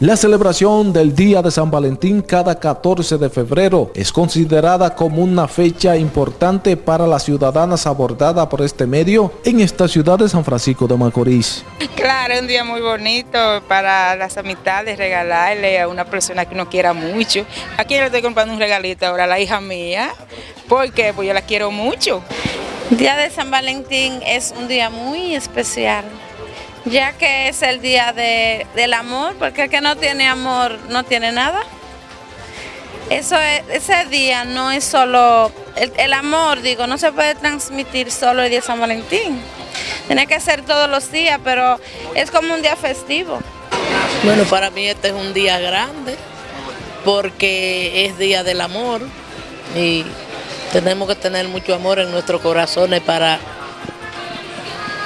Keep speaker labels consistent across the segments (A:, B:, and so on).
A: La celebración del Día de San Valentín cada 14 de febrero es considerada como una fecha importante para las ciudadanas abordadas por este medio en esta ciudad de San Francisco de Macorís.
B: Claro, es un día muy bonito para las amistades, regalarle a una persona que uno quiera mucho. ¿A quién le estoy comprando un regalito ahora? A la hija mía. ¿Por qué? Pues yo la quiero mucho.
C: Día de San Valentín es un día muy especial ya que es el día de, del amor, porque el que no tiene amor no tiene nada. Eso ese día no es solo, el, amor, digo, no se puede transmitir solo el día de San Valentín. Tiene que ser todos los días, pero es como un día festivo.
D: Bueno, para mí este es un día grande, porque es día del amor y tenemos que tener mucho amor en nuestros corazones para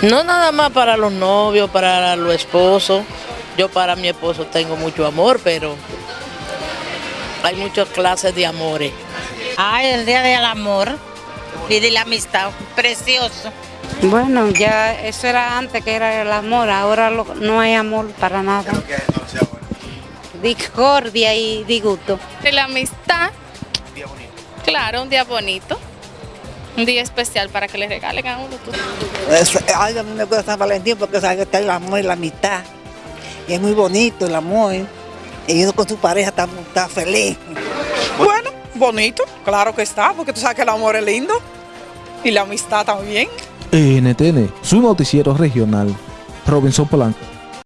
D: no nada más para los novios, para los esposos. Yo para mi esposo tengo mucho amor, pero hay muchas clases de amores.
E: Ay, el día del amor y de la amistad, precioso.
F: Bueno, ya eso era antes que era el amor, ahora no hay amor para nada. Discordia y disgusto.
G: De la amistad. Claro, un día bonito un día especial para que le regalen a uno.
H: ay, a mí me gusta San Valentín porque sabe que está el amor y la amistad. Y es muy bonito el amor. Y uno con su pareja está, está feliz.
I: Bueno, bonito, claro que está, porque tú sabes que el amor es lindo. Y la amistad también.
A: NTN, su noticiero regional. Robinson Polanco.